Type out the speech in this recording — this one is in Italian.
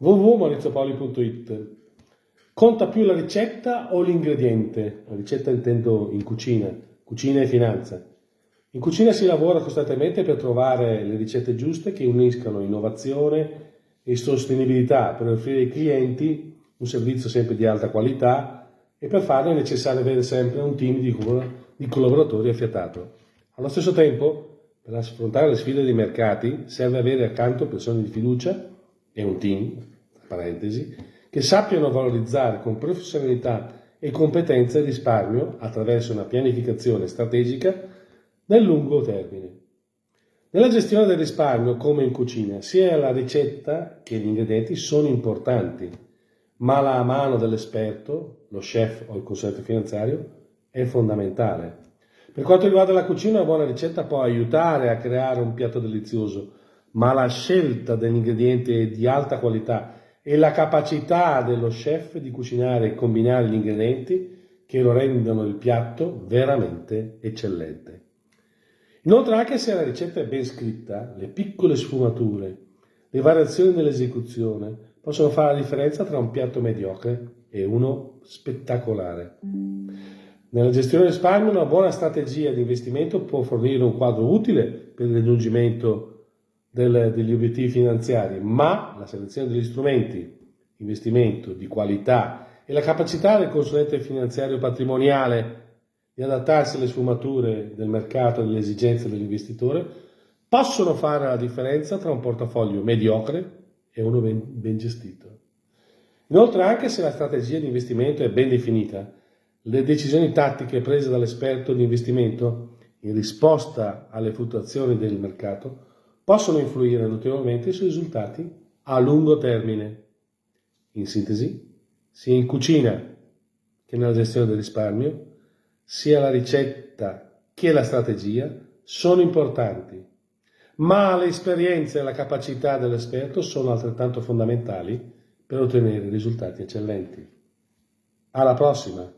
www.mauriziopoli.it Conta più la ricetta o l'ingrediente? La ricetta intendo in cucina, cucina e finanza. In cucina si lavora costantemente per trovare le ricette giuste che uniscano innovazione e sostenibilità per offrire ai clienti un servizio sempre di alta qualità e per farlo è necessario avere sempre un team di collaboratori affiatato. Allo stesso tempo, per affrontare le sfide dei mercati, serve avere accanto persone di fiducia e un team, parentesi, che sappiano valorizzare con professionalità e competenza il risparmio attraverso una pianificazione strategica nel lungo termine. Nella gestione del risparmio, come in cucina, sia la ricetta che gli ingredienti sono importanti, ma la mano dell'esperto, lo chef o il consulente finanziario, è fondamentale. Per quanto riguarda la cucina, una buona ricetta può aiutare a creare un piatto delizioso, ma la scelta degli ingredienti è di alta qualità e la capacità dello chef di cucinare e combinare gli ingredienti che lo rendono il piatto veramente eccellente. Inoltre anche se la ricetta è ben scritta, le piccole sfumature, le variazioni nell'esecuzione possono fare la differenza tra un piatto mediocre e uno spettacolare. Nella gestione del risparmio una buona strategia di investimento può fornire un quadro utile per il raggiungimento del, degli obiettivi finanziari, ma la selezione degli strumenti, investimento di qualità e la capacità del consulente finanziario patrimoniale di adattarsi alle sfumature del mercato e alle esigenze dell'investitore possono fare la differenza tra un portafoglio mediocre e uno ben, ben gestito. Inoltre, anche se la strategia di investimento è ben definita, le decisioni tattiche prese dall'esperto di investimento in risposta alle fluttuazioni del mercato possono influire notevolmente sui risultati a lungo termine. In sintesi, sia in cucina che nella gestione del risparmio, sia la ricetta che la strategia sono importanti, ma l'esperienza e la capacità dell'esperto sono altrettanto fondamentali per ottenere risultati eccellenti. Alla prossima!